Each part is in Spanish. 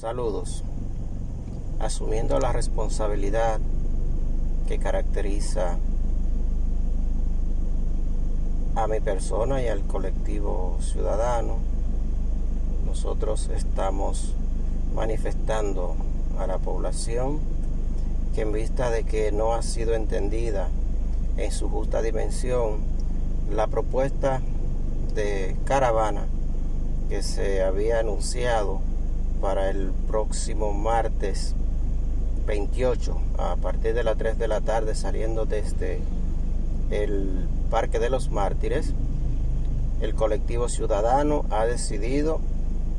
Saludos. Asumiendo la responsabilidad que caracteriza a mi persona y al colectivo ciudadano, nosotros estamos manifestando a la población que en vista de que no ha sido entendida en su justa dimensión la propuesta de caravana que se había anunciado para el próximo martes 28 a partir de las 3 de la tarde saliendo desde el Parque de los Mártires, el colectivo ciudadano ha decidido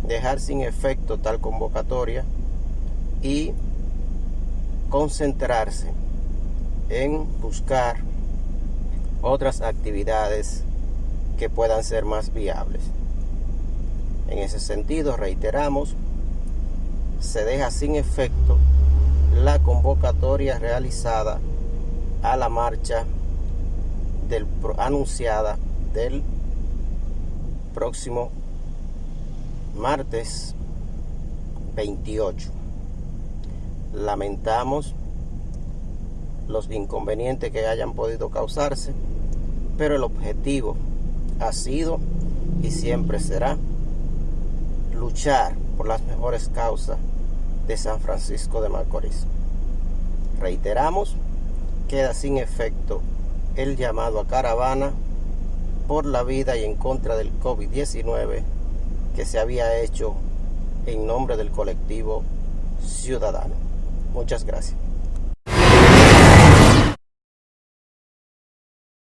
dejar sin efecto tal convocatoria y concentrarse en buscar otras actividades que puedan ser más viables. En ese sentido, reiteramos se deja sin efecto la convocatoria realizada a la marcha del, anunciada del próximo martes 28. Lamentamos los inconvenientes que hayan podido causarse, pero el objetivo ha sido y siempre será luchar por las mejores causas de San Francisco de Macorís. Reiteramos, queda sin efecto el llamado a caravana por la vida y en contra del COVID-19 que se había hecho en nombre del colectivo ciudadano. Muchas gracias.